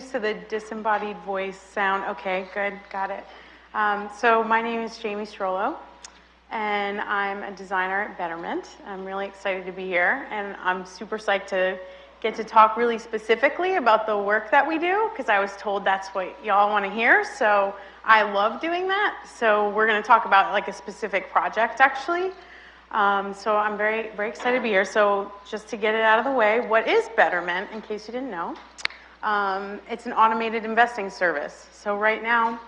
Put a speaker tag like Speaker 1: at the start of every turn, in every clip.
Speaker 1: used to the disembodied voice sound. Okay, good, got it. Um, so my name is Jamie Strollo, and I'm a designer at Betterment. I'm really excited to be here, and I'm super psyched to get to talk really specifically about the work that we do, because I was told that's what y'all want to hear, so I love doing that. So we're going to talk about like a specific project, actually. Um, so I'm very, very excited to be here. So just to get it out of the way, what is Betterment, in case you didn't know? Um, it's an automated investing service. So right now,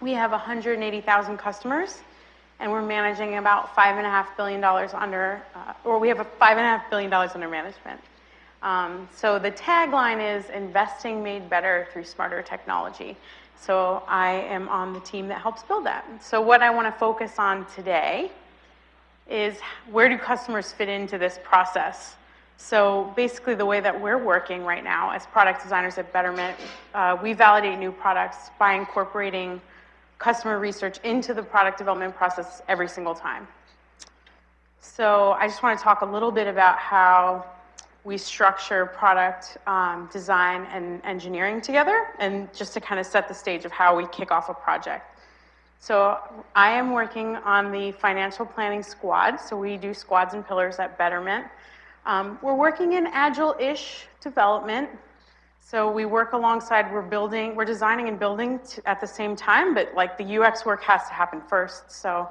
Speaker 1: we have 180,000 customers, and we're managing about $5.5 billion under, uh, or we have a $5.5 billion under management. Um, so the tagline is investing made better through smarter technology. So I am on the team that helps build that. So what I want to focus on today is where do customers fit into this process? So basically the way that we're working right now as product designers at Betterment, uh, we validate new products by incorporating customer research into the product development process every single time. So I just want to talk a little bit about how we structure product um, design and engineering together, and just to kind of set the stage of how we kick off a project. So I am working on the financial planning squad. So we do squads and pillars at Betterment. Um, we're working in agile-ish development. So we work alongside, we're building, we're designing and building at the same time, but like the UX work has to happen first. So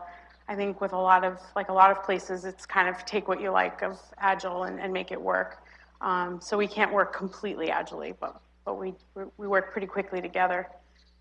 Speaker 1: I think with a lot of, like a lot of places, it's kind of take what you like of Agile and, and make it work. Um, so we can't work completely agilely, but, but we, we work pretty quickly together.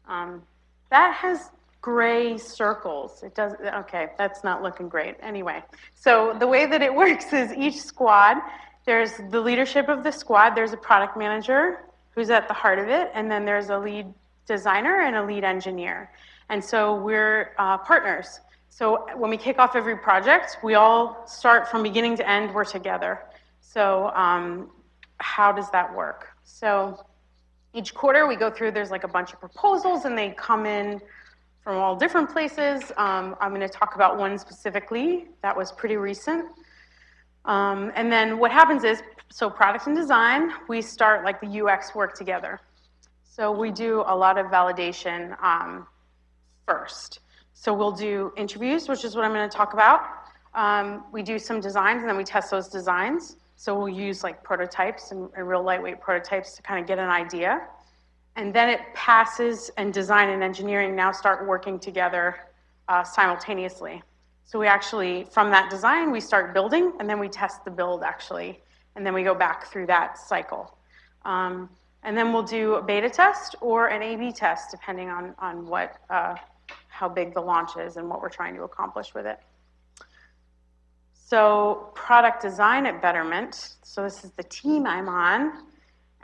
Speaker 1: Um, that has gray circles. It does, okay, that's not looking great. Anyway, so the way that it works is each squad, there's the leadership of the squad, there's a product manager who's at the heart of it, and then there's a lead designer and a lead engineer. And so we're uh, partners. So when we kick off every project, we all start from beginning to end, we're together. So um, how does that work? So each quarter we go through, there's like a bunch of proposals and they come in from all different places. Um, I'm gonna talk about one specifically that was pretty recent. Um, and then what happens is, so product and design, we start like the UX work together. So we do a lot of validation um, first. So we'll do interviews, which is what I'm going to talk about. Um, we do some designs, and then we test those designs. So we'll use like prototypes and, and real lightweight prototypes to kind of get an idea. And then it passes, and design and engineering now start working together uh, simultaneously. So we actually, from that design, we start building, and then we test the build actually, and then we go back through that cycle. Um, and then we'll do a beta test or an A-B test, depending on, on what, uh, how big the launch is and what we're trying to accomplish with it. So product design at Betterment, so this is the team I'm on,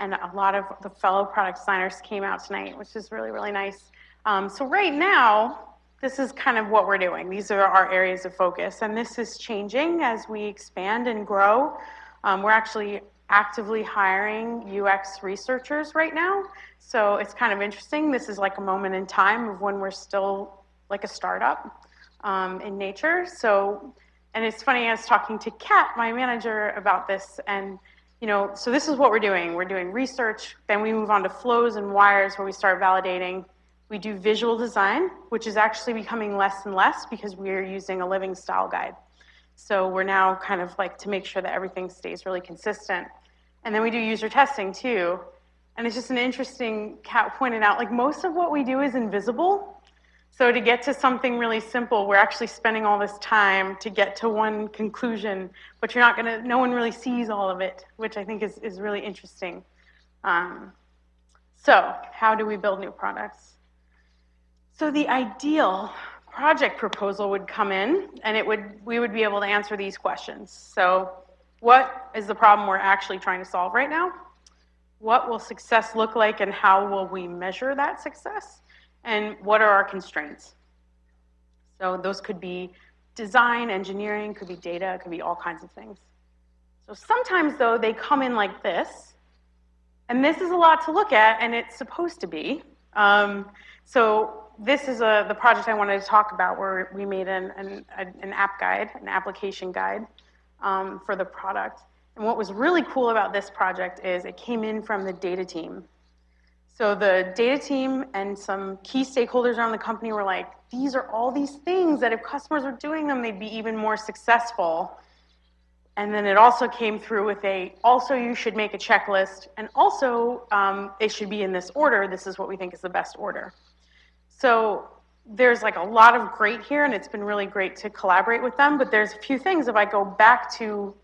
Speaker 1: and a lot of the fellow product designers came out tonight, which is really, really nice. Um, so right now, this is kind of what we're doing. These are our areas of focus, and this is changing as we expand and grow. Um, we're actually actively hiring UX researchers right now, so it's kind of interesting. This is like a moment in time of when we're still like a startup um, in nature. So, and it's funny, I was talking to Kat, my manager, about this, and you know, so this is what we're doing. We're doing research, then we move on to flows and wires where we start validating. We do visual design, which is actually becoming less and less because we are using a living style guide. So we're now kind of like to make sure that everything stays really consistent. And then we do user testing too. And it's just an interesting, Kat pointed out, like most of what we do is invisible. So to get to something really simple, we're actually spending all this time to get to one conclusion, but you're not gonna, no one really sees all of it, which I think is, is really interesting. Um, so how do we build new products? So the ideal project proposal would come in and it would, we would be able to answer these questions. So what is the problem we're actually trying to solve right now? What will success look like and how will we measure that success? And what are our constraints? So those could be design, engineering, could be data, could be all kinds of things. So sometimes though, they come in like this, and this is a lot to look at, and it's supposed to be. Um, so this is a, the project I wanted to talk about where we made an, an, an app guide, an application guide um, for the product. And what was really cool about this project is it came in from the data team. So the data team and some key stakeholders around the company were like, these are all these things that if customers were doing them, they'd be even more successful. And then it also came through with a, also you should make a checklist, and also um, it should be in this order. This is what we think is the best order. So there's like a lot of great here, and it's been really great to collaborate with them, but there's a few things, if I go back to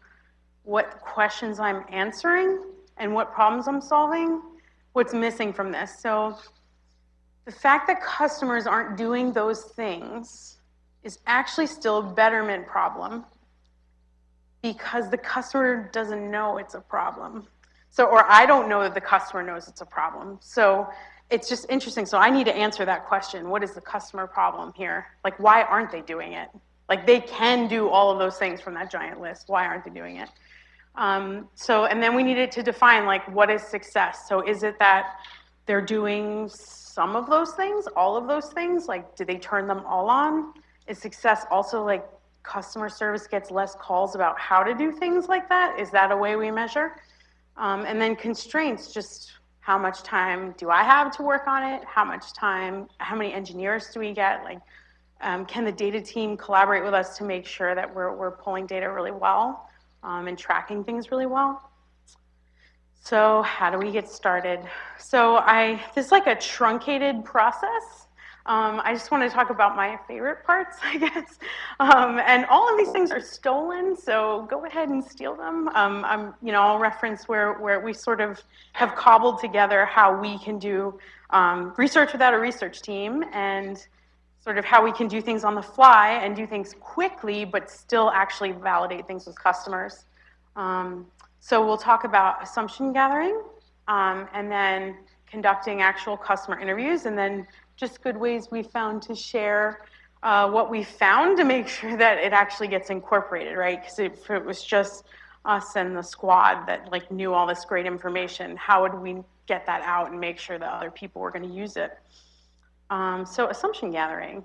Speaker 1: what questions I'm answering and what problems I'm solving, what's missing from this. So the fact that customers aren't doing those things is actually still a betterment problem because the customer doesn't know it's a problem. So, or I don't know that the customer knows it's a problem. So it's just interesting. So I need to answer that question. What is the customer problem here? Like, why aren't they doing it? Like, they can do all of those things from that giant list. Why aren't they doing it? Um, so, and then we needed to define, like, what is success? So is it that they're doing some of those things, all of those things? Like, do they turn them all on? Is success also, like, customer service gets less calls about how to do things like that? Is that a way we measure? Um, and then constraints, just how much time do I have to work on it? How much time, how many engineers do we get? Like, um, can the data team collaborate with us to make sure that we're, we're pulling data really well um, and tracking things really well? So how do we get started? So I, this is like a truncated process. Um, I just want to talk about my favorite parts, I guess. Um, and all of these things are stolen, so go ahead and steal them. Um, I'm, you know, I'll reference where, where we sort of have cobbled together how we can do um, research without a research team and sort of how we can do things on the fly and do things quickly, but still actually validate things with customers. Um, so we'll talk about assumption gathering um, and then conducting actual customer interviews and then just good ways we found to share uh, what we found to make sure that it actually gets incorporated, right? Because if it was just us and the squad that like knew all this great information, how would we get that out and make sure that other people were going to use it? Um, so assumption gathering.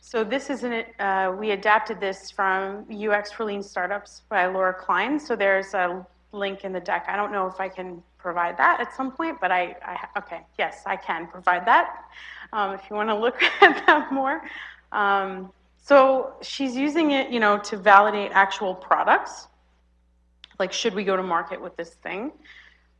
Speaker 1: So this is an, uh, we adapted this from UX for Lean Startups by Laura Klein. So there's a link in the deck. I don't know if I can provide that at some point, but I, I okay, yes, I can provide that um, if you want to look at that more. Um, so she's using it, you know, to validate actual products. Like, should we go to market with this thing?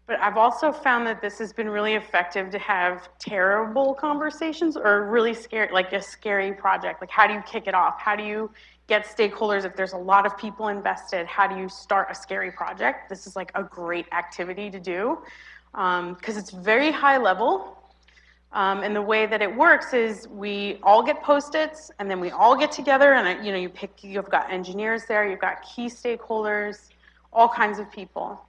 Speaker 1: But I've also found that this has been really effective to have terrible conversations or really scary, like a scary project. Like, how do you kick it off? How do you get stakeholders if there's a lot of people invested? How do you start a scary project? This is like a great activity to do because um, it's very high level. Um, and the way that it works is we all get post-its and then we all get together and you know you pick you've got engineers there, you've got key stakeholders, all kinds of people.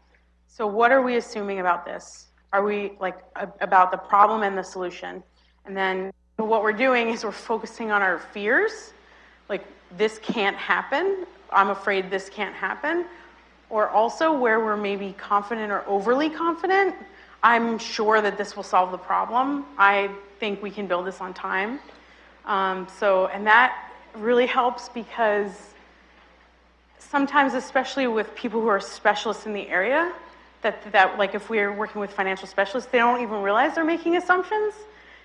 Speaker 1: So what are we assuming about this? Are we like about the problem and the solution? And then what we're doing is we're focusing on our fears, like this can't happen. I'm afraid this can't happen. Or also where we're maybe confident or overly confident. I'm sure that this will solve the problem. I think we can build this on time. Um, so, and that really helps because sometimes, especially with people who are specialists in the area, that, that like if we're working with financial specialists, they don't even realize they're making assumptions.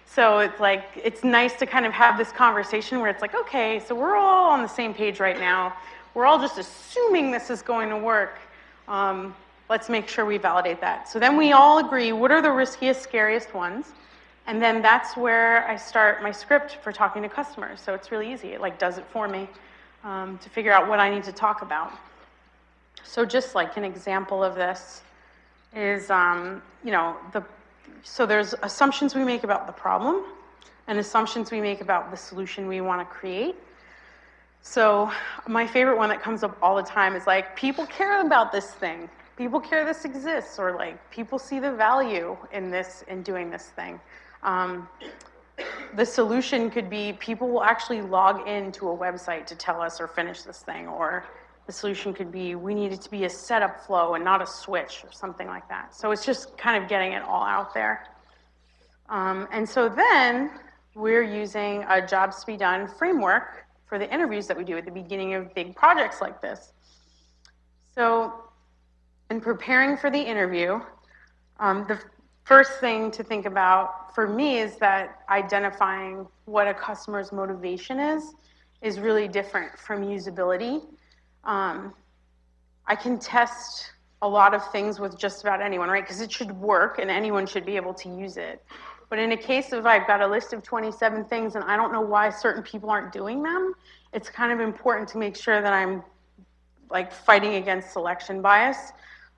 Speaker 1: So it's like, it's nice to kind of have this conversation where it's like, okay, so we're all on the same page right now. We're all just assuming this is going to work. Um, let's make sure we validate that. So then we all agree, what are the riskiest, scariest ones? And then that's where I start my script for talking to customers. So it's really easy. It like does it for me um, to figure out what I need to talk about. So just like an example of this is, um, you know, the so there's assumptions we make about the problem and assumptions we make about the solution we want to create. So my favorite one that comes up all the time is like, people care about this thing. People care this exists, or like, people see the value in this, in doing this thing. Um, the solution could be people will actually log into a website to tell us or finish this thing, or the solution could be we need it to be a setup flow and not a switch or something like that. So it's just kind of getting it all out there. Um, and so then we're using a jobs to be done framework for the interviews that we do at the beginning of big projects like this. So in preparing for the interview, um, the, first thing to think about for me is that identifying what a customer's motivation is is really different from usability. Um, I can test a lot of things with just about anyone, right? Because it should work and anyone should be able to use it. But in a case of I've got a list of 27 things and I don't know why certain people aren't doing them, it's kind of important to make sure that I'm like fighting against selection bias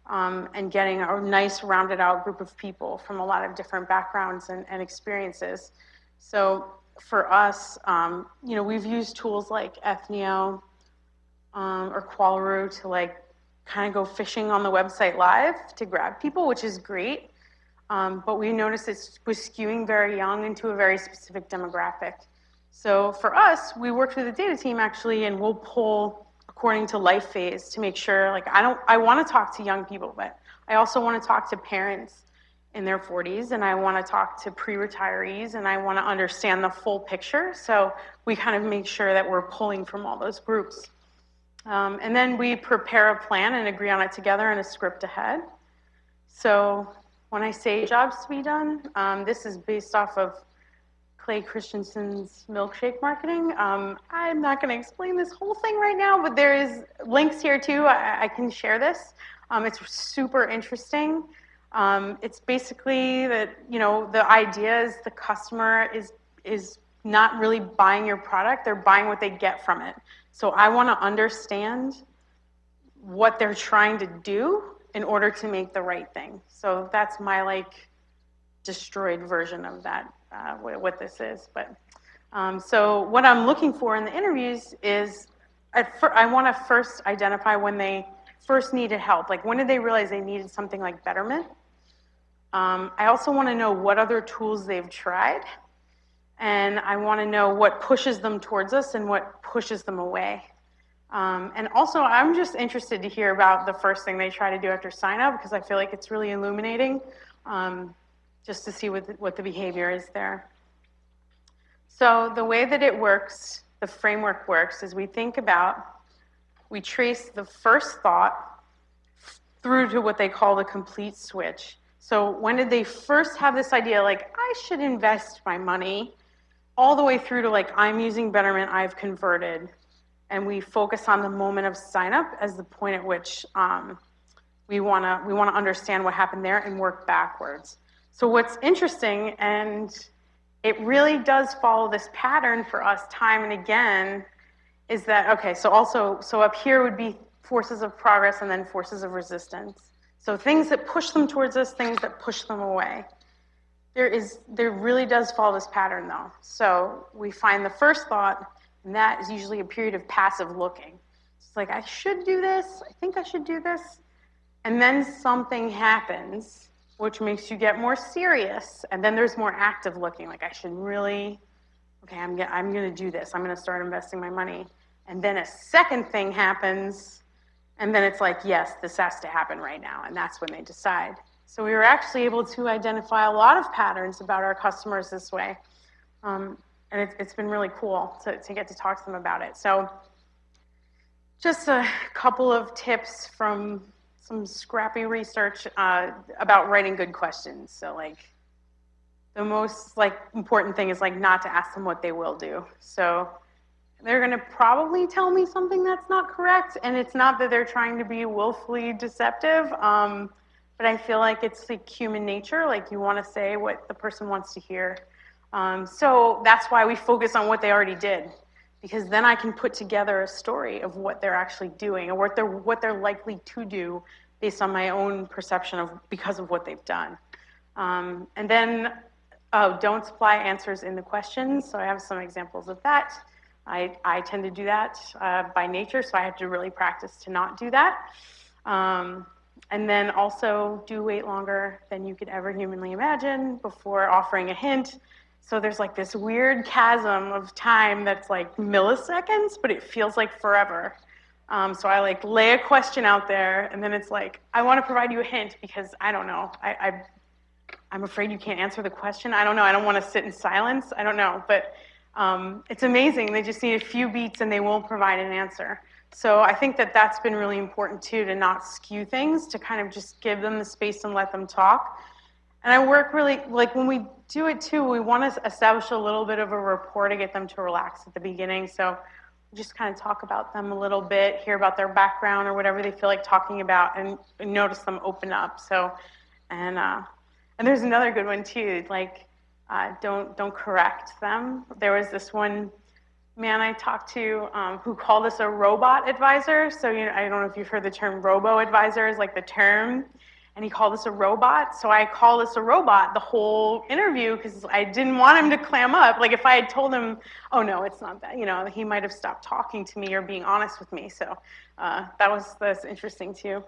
Speaker 1: um, and getting a nice rounded out group of people from a lot of different backgrounds and, and experiences. So for us, um, you know, we've used tools like Ethnio um, or Qualaroo to like kind of go fishing on the website live to grab people, which is great. Um, but we noticed it was skewing very young into a very specific demographic. So for us, we worked with the data team actually, and we'll pull according to life phase to make sure, like, I don't, I want to talk to young people, but I also want to talk to parents in their 40s, and I want to talk to pre-retirees, and I want to understand the full picture. So we kind of make sure that we're pulling from all those groups. Um, and then we prepare a plan and agree on it together and a script ahead. So when I say jobs to be done, um, this is based off of Clay Christensen's milkshake marketing. Um, I'm not going to explain this whole thing right now, but there is links here too. I, I can share this. Um, it's super interesting. Um, it's basically that you know the idea is the customer is is not really buying your product; they're buying what they get from it. So I want to understand what they're trying to do in order to make the right thing. So that's my like destroyed version of that uh, what this is. But um, so what I'm looking for in the interviews is I want to first identify when they first needed help. Like when did they realize they needed something like Betterment? Um, I also want to know what other tools they've tried. And I want to know what pushes them towards us and what pushes them away. Um, and also, I'm just interested to hear about the first thing they try to do after sign up because I feel like it's really illuminating. Um, just to see what the, what the behavior is there. So the way that it works, the framework works, is we think about, we trace the first thought through to what they call the complete switch. So when did they first have this idea, like, I should invest my money, all the way through to like, I'm using Betterment, I've converted. And we focus on the moment of sign up as the point at which um, we wanna, we wanna understand what happened there and work backwards. So what's interesting, and it really does follow this pattern for us time and again, is that, okay, so also, so up here would be forces of progress and then forces of resistance. So things that push them towards us, things that push them away. There is, there really does follow this pattern though. So we find the first thought, and that is usually a period of passive looking. It's like, I should do this, I think I should do this. And then something happens which makes you get more serious. And then there's more active looking, like I should really, okay, I'm, I'm going to do this. I'm going to start investing my money. And then a second thing happens, and then it's like, yes, this has to happen right now. And that's when they decide. So we were actually able to identify a lot of patterns about our customers this way. Um, and it, it's been really cool to, to get to talk to them about it. So just a couple of tips from some scrappy research uh, about writing good questions. So like the most like important thing is like not to ask them what they will do. So they're going to probably tell me something that's not correct, and it's not that they're trying to be willfully deceptive. Um, but I feel like it's like human nature. Like you want to say what the person wants to hear. Um, so that's why we focus on what they already did because then I can put together a story of what they're actually doing and what they're, what they're likely to do based on my own perception of because of what they've done. Um, and then, oh, don't supply answers in the questions. So I have some examples of that. I, I tend to do that uh, by nature, so I have to really practice to not do that. Um, and then also do wait longer than you could ever humanly imagine before offering a hint. So there's like this weird chasm of time that's like milliseconds, but it feels like forever. Um, so I like lay a question out there, and then it's like, I want to provide you a hint because I don't know. I, I, I'm afraid you can't answer the question. I don't know. I don't want to sit in silence. I don't know. But um, it's amazing. They just need a few beats and they won't provide an answer. So I think that that's been really important too, to not skew things, to kind of just give them the space and let them talk And I work really, like when we do it too, we want to establish a little bit of a rapport to get them to relax at the beginning. So just kind of talk about them a little bit, hear about their background or whatever they feel like talking about, and, notice them open up. So, and uh, and there's another good one too. Like, uh, don't don't correct them. There was this one man I talked to um, who called us a robot advisor. So you know, I don't know if you've heard the term robo advisor is like the term and he called us a robot. So I called us a robot the whole interview because I didn't want him to clam up. Like if I had told him, oh no, it's not that, you know, he might have stopped talking to me or being honest with me. So uh, that was that's interesting too.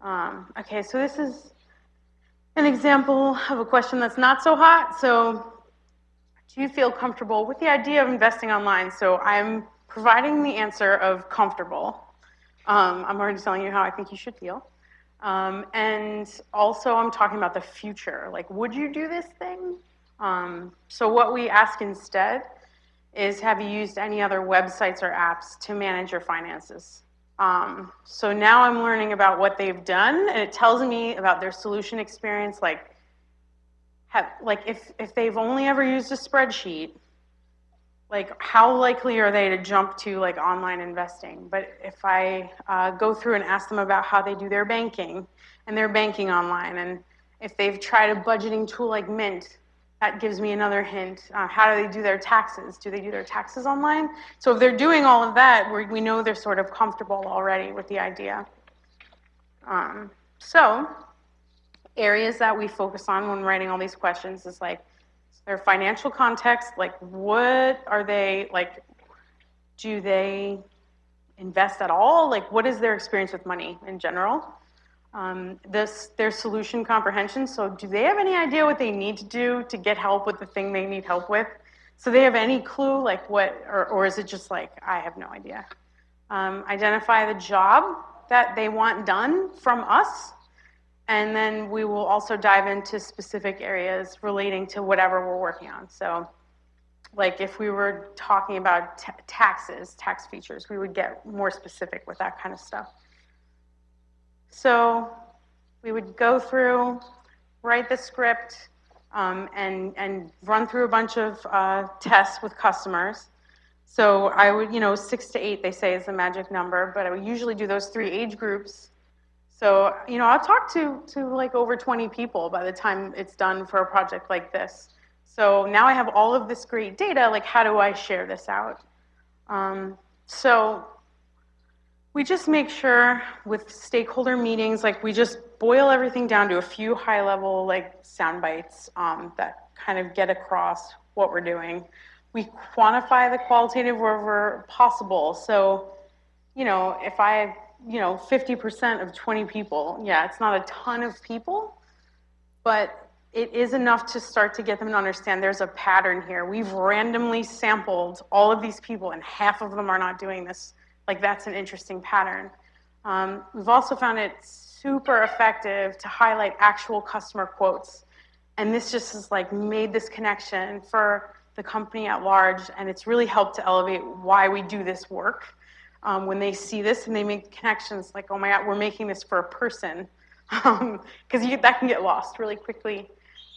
Speaker 1: Um, okay, so this is an example of a question that's not so hot. So do you feel comfortable with the idea of investing online? So I'm providing the answer of comfortable. Um, I'm already telling you how I think you should feel. Um, and also I'm talking about the future. Like, would you do this thing? Um, so what we ask instead is, have you used any other websites or apps to manage your finances? Um, so now I'm learning about what they've done, and it tells me about their solution experience, like, have, like if, if they've only ever used a spreadsheet, like how likely are they to jump to like online investing? But if I uh, go through and ask them about how they do their banking and their banking online, and if they've tried a budgeting tool like Mint, that gives me another hint. Uh, how do they do their taxes? Do they do their taxes online? So if they're doing all of that, we know they're sort of comfortable already with the idea. Um, so areas that we focus on when writing all these questions is like their financial context, like what are they, like, do they invest at all? Like, what is their experience with money in general? Um, this, their solution comprehension, so do they have any idea what they need to do to get help with the thing they need help with? So they have any clue, like what, or, or is it just like, I have no idea? Um, identify the job that they want done from us and then we will also dive into specific areas relating to whatever we're working on. So like if we were talking about taxes, tax features, we would get more specific with that kind of stuff. So we would go through, write the script, um, and, and run through a bunch of uh, tests with customers. So I would, you know, six to eight, they say is the magic number, but I would usually do those three age groups so, you know, I'll talk to, to like over 20 people by the time it's done for a project like this. So now I have all of this great data, like how do I share this out? Um, so we just make sure with stakeholder meetings, like we just boil everything down to a few high level like sound bites um, that kind of get across what we're doing. We quantify the qualitative wherever possible. So, you know, if I you know, 50% of 20 people. Yeah, it's not a ton of people, but it is enough to start to get them to understand there's a pattern here. We've randomly sampled all of these people, and half of them are not doing this. Like, that's an interesting pattern. Um, we've also found it super effective to highlight actual customer quotes. And this just has like made this connection for the company at large, and it's really helped to elevate why we do this work um, when they see this and they make connections like, oh my God, we're making this for a person. Because um, that can get lost really quickly.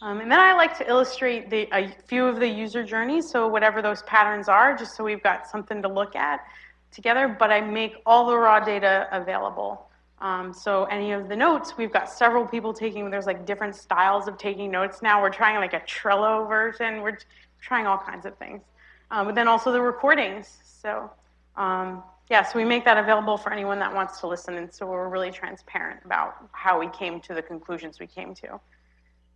Speaker 1: Um, and then I like to illustrate the, a few of the user journeys, so whatever those patterns are, just so we've got something to look at together, but I make all the raw data available. Um, so any of the notes, we've got several people taking, there's like different styles of taking notes now. We're trying like a Trello version. We're trying all kinds of things. Um, but then also the recordings. So um, yeah, so we make that available for anyone that wants to listen, and so we're really transparent about how we came to the conclusions we came to.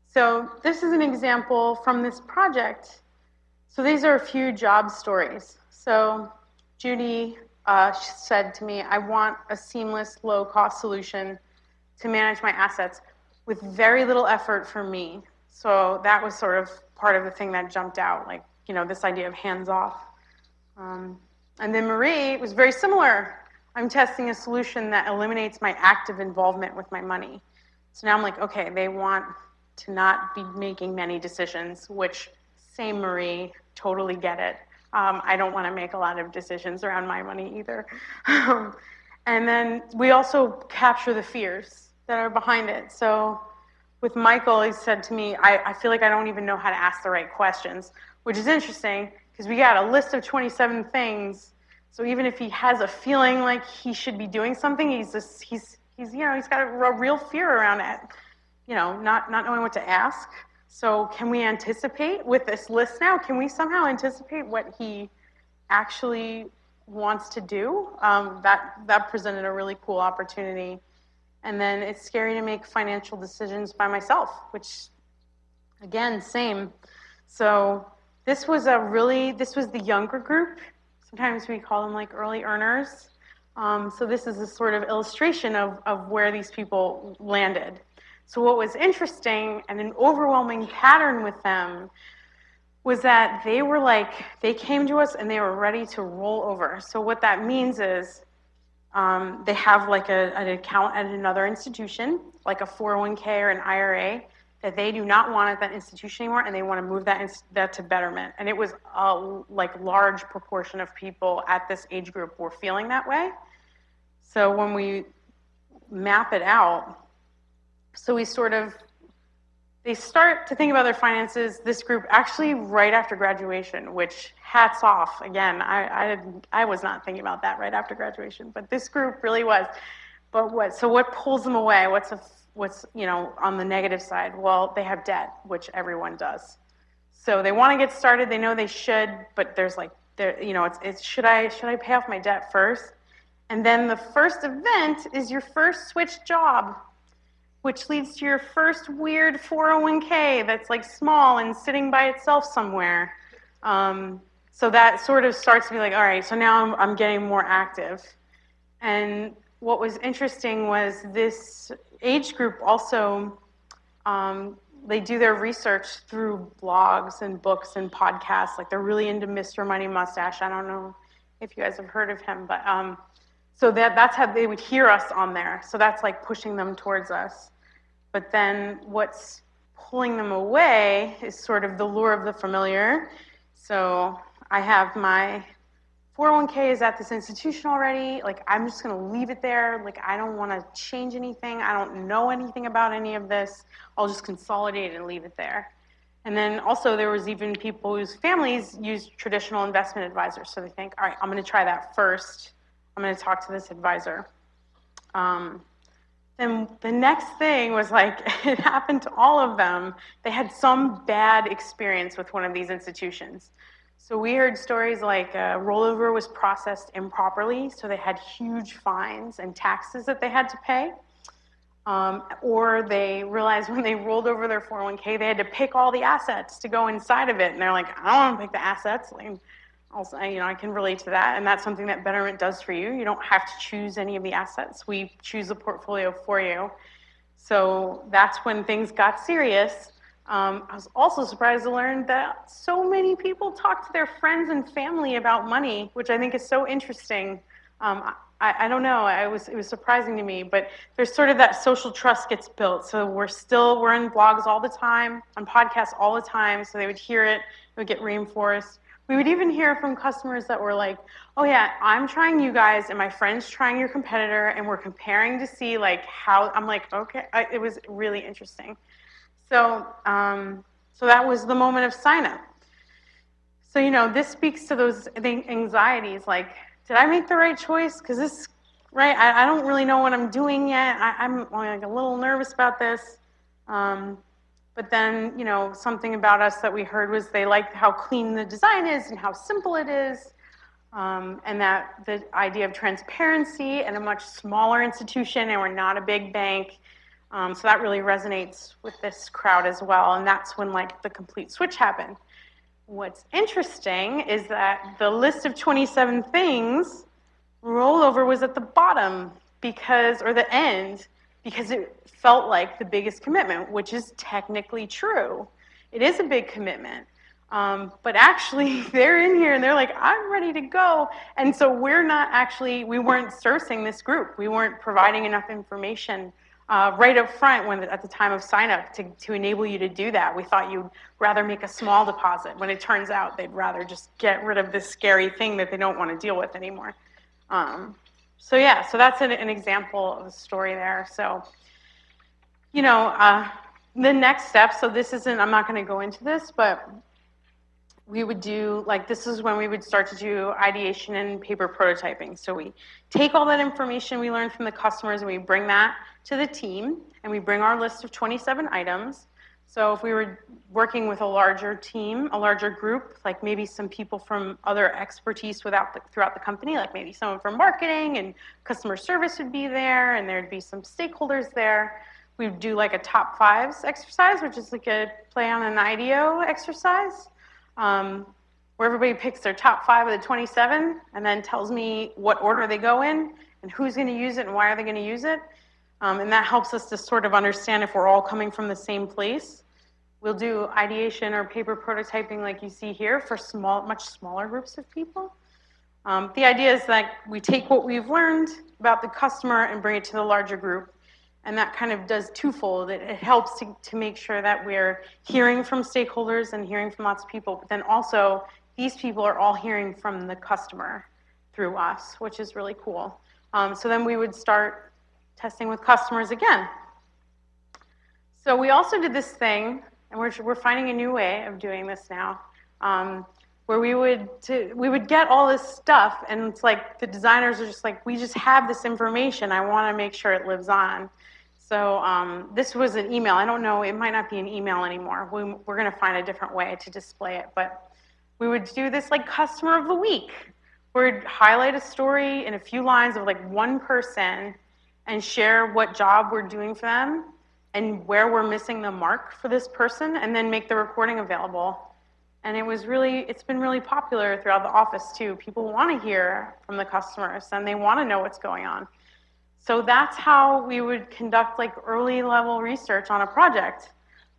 Speaker 1: So this is an example from this project. So these are a few job stories. So Judy uh, said to me, I want a seamless, low-cost solution to manage my assets with very little effort for me. So that was sort of part of the thing that jumped out, like, you know, this idea of hands-off. Um, and then Marie was very similar. I'm testing a solution that eliminates my active involvement with my money. So now I'm like, okay, they want to not be making many decisions, which same Marie, totally get it. Um, I don't want to make a lot of decisions around my money either. and then we also capture the fears that are behind it. So with Michael, he said to me, I, I feel like I don't even know how to ask the right questions, which is interesting because we got a list of 27 things. So even if he has a feeling like he should be doing something, he's just, he's, he's, you know, he's got a, real fear around it, you know, not, not knowing what to ask. So can we anticipate with this list now? Can we somehow anticipate what he actually wants to do? Um, that, that presented a really cool opportunity. And then it's scary to make financial decisions by myself, which, again, same. So this was a really, this was the younger group. Sometimes we call them like early earners. Um, so this is a sort of illustration of, of where these people landed. So what was interesting and an overwhelming pattern with them was that they were like, they came to us and they were ready to roll over. So what that means is um, they have like a, an account at another institution, like a 401k or an IRA, that they do not want at that institution anymore, and they want to move that that to Betterment. And it was a like large proportion of people at this age group were feeling that way. So when we map it out, so we sort of, they start to think about their finances, this group, actually right after graduation, which hats off. Again, I, I, I was not thinking about that right after graduation, but this group really was. But what, so what pulls them away? What's, a, what's, you know, on the negative side? Well, they have debt, which everyone does. So they want to get started. They know they should, but there's like, there, you know, it's, it's should I should I pay off my debt first? And then the first event is your first switch job which leads to your first weird 401k that's like small and sitting by itself somewhere. Um, so that sort of starts to be like, all right, so now I'm, I'm getting more active. And what was interesting was this age group also, um, they do their research through blogs and books and podcasts. Like they're really into Mr. Money Mustache. I don't know if you guys have heard of him, but um, so that, that's how they would hear us on there. So that's like pushing them towards us. But then what's pulling them away is sort of the lure of the familiar. So I have my 401k is at this institution already. Like, I'm just going to leave it there. Like, I don't want to change anything. I don't know anything about any of this. I'll just consolidate and leave it there. And then also there was even people whose families use traditional investment advisors. So they think, all right, I'm going to try that first. I'm going to talk to this advisor. Um, then the next thing was like, it happened to all of them. They had some bad experience with one of these institutions. So we heard stories like uh, rollover was processed improperly, so they had huge fines and taxes that they had to pay. Um, or they realized when they rolled over their 401k, they had to pick all the assets to go inside of it. And they're like, I don't want to pick the assets. Like, also, you know, I can relate to that, and that's something that Betterment does for you. You don't have to choose any of the assets. We choose the portfolio for you. So that's when things got serious. Um, I was also surprised to learn that so many people talk to their friends and family about money, which I think is so interesting. Um, I, I, don't know. I was it was surprising to me, but there's sort of that social trust gets built. So we're still we're in blogs all the time, on podcasts all the time. So they would hear it, it would get reinforced. We would even hear from customers that were like, oh yeah, I'm trying you guys and my friend's trying your competitor and we're comparing to see like how, I'm like, okay, I, it was really interesting. So, um, so that was the moment of sign up. So, you know, this speaks to those anxieties like, did I make the right choice? Because this, right, I, I, don't really know what I'm doing yet. I, am like a little nervous about this. Um, but then, you know, something about us that we heard was they liked how clean the design is and how simple it is. Um, and that the idea of transparency and a much smaller institution and we're not a big bank. Um, so that really resonates with this crowd as well. And that's when like the complete switch happened. What's interesting is that the list of 27 things, rollover was at the bottom because, or the end, because it felt like the biggest commitment, which is technically true. It is a big commitment. Um, but actually, they're in here and they're like, I'm ready to go. And so we're not actually, we weren't sourcing this group. We weren't providing enough information uh, right up front when at the time of sign up to, to enable you to do that. We thought you'd rather make a small deposit when it turns out they'd rather just get rid of this scary thing that they don't want to deal with anymore. Um, so yeah, so that's an, an example of a story there. So, you know, uh, the next step, so this isn't, I'm not going to go into this, but we would do, like, this is when we would start to do ideation and paper prototyping. So we take all that information we learned from the customers and we bring that to the team and we bring our list of 27 items. So if we were working with a larger team, a larger group, like maybe some people from other expertise without the, throughout the company, like maybe someone from marketing and customer service would be there and there'd be some stakeholders there. We'd do like a top fives exercise, which is like a play on an IDEO exercise um, where everybody picks their top five of the 27 and then tells me what order they go in and who's going to use it and why are they going to use it. Um, and that helps us to sort of understand if we're all coming from the same place. We'll do ideation or paper prototyping like you see here for small, much smaller groups of people. Um, the idea is that we take what we've learned about the customer and bring it to the larger group and that kind of does twofold. It, it helps to, to make sure that we're hearing from stakeholders and hearing from lots of people, but then also these people are all hearing from the customer through us, which is really cool. Um, so then we would start testing with customers again. So we also did this thing, and we're, we're finding a new way of doing this now, um, where we would, to, we would get all this stuff, and it's like the designers are just like, we just have this information. I want to make sure it lives on. So um, this was an email. I don't know, it might not be an email anymore. We, we're going to find a different way to display it. But we would do this like customer of the week. We'd highlight a story in a few lines of like one person and share what job we're doing for them and where we're missing the mark for this person and then make the recording available. And it was really, it's been really popular throughout the office too. People want to hear from the customers and they want to know what's going on. So that's how we would conduct like early level research on a project.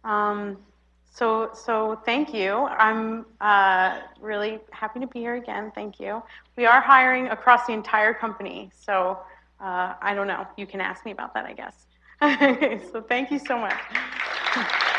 Speaker 1: Um, so, so thank you. I'm uh, really happy to be here again. Thank you. We are hiring across the entire company. So uh, I don't know. You can ask me about that, I guess. so thank you so much.